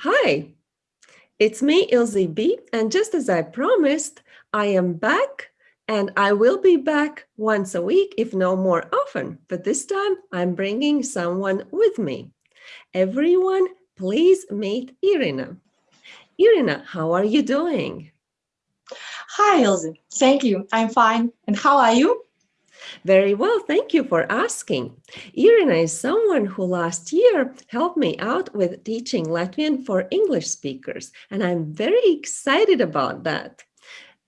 Hi, it's me, Ilse B. And just as I promised, I am back and I will be back once a week, if no more often. But this time I'm bringing someone with me. Everyone, please meet Irina. Irina, how are you doing? Hi, Ilse. Thank you. I'm fine. And how are you? Very well, thank you for asking. Irina is someone who last year helped me out with teaching Latvian for English speakers, and I'm very excited about that.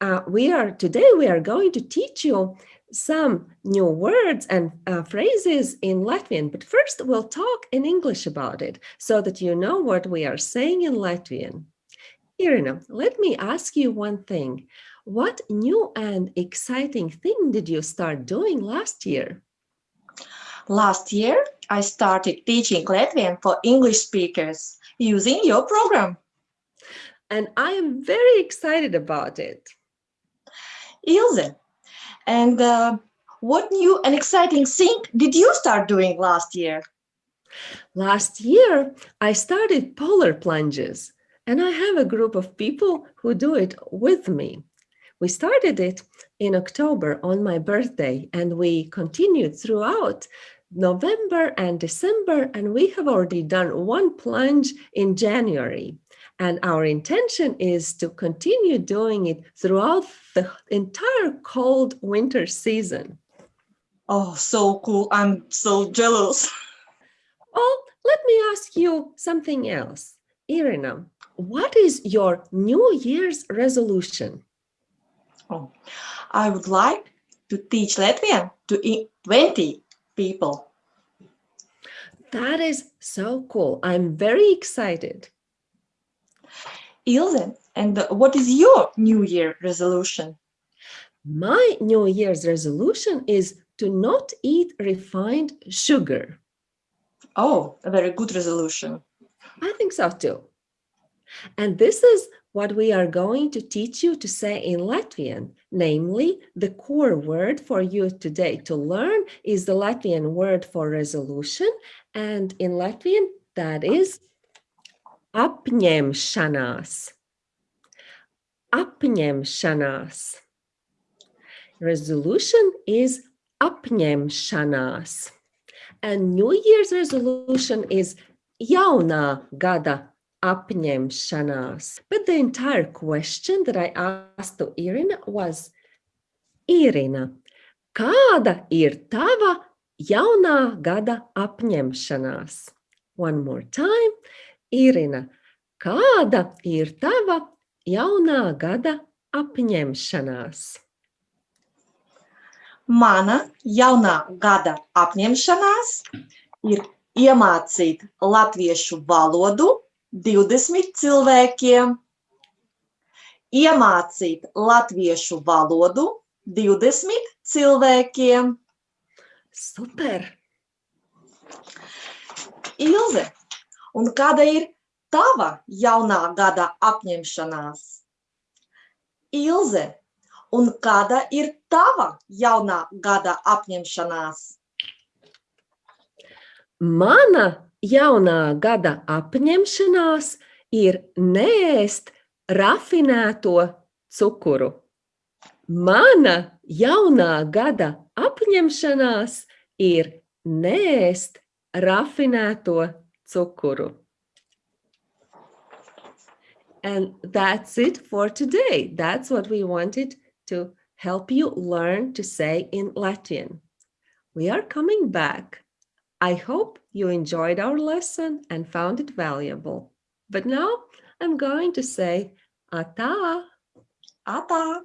Uh, we are today we are going to teach you some new words and uh, phrases in Latvian, but first we'll talk in English about it so that you know what we are saying in Latvian. Irina, let me ask you one thing. What new and exciting thing did you start doing last year? Last year, I started teaching Latvian for English speakers using your program. And I am very excited about it. Ilse, and uh, what new and exciting thing did you start doing last year? Last year, I started polar plunges, and I have a group of people who do it with me. We started it in October on my birthday and we continued throughout November and December and we have already done one plunge in January. And our intention is to continue doing it throughout the entire cold winter season. Oh, so cool. I'm so jealous. Oh, let me ask you something else. Irina, what is your New Year's resolution? Oh, I would like to teach Latvian to 20 people. That is so cool. I'm very excited. Ilse, and what is your New Year resolution? My New Year's resolution is to not eat refined sugar. Oh, a very good resolution. I think so too. And this is what we are going to teach you to say in Latvian, namely the core word for you today to learn is the Latvian word for resolution. And in Latvian, that is apņemšanās. Apņemšanās. Resolution is apņemšanās. And New Year's resolution is jaunā gada apņemšanās. But the entire question that I asked to Irina was, Irina, kāda ir tava jaunā gada apņemšanās? One more time. Irina, kāda ir tava jaunā gada apņemšanās? Mana jaunā gada apņemšanās ir iemācīt latviešu valodu 20 cilvēkiem iemācīt latviešu valodu 20 cilvēkiem. Super! Ilze, un kāda ir tava jaunā gada apņemšanās? Ilze, un kāda ir tava jaunā gada apņemšanās? Mana jaunā gada apņemšanās ir neēst rafinēto cukuru. Mana jaunā gada apņemšanās ir neēst rafinēto cukuru. And that's it for today. That's what we wanted to help you learn to say in Latvian. We are coming back I hope you enjoyed our lesson and found it valuable. But now I'm going to say ata. Ata.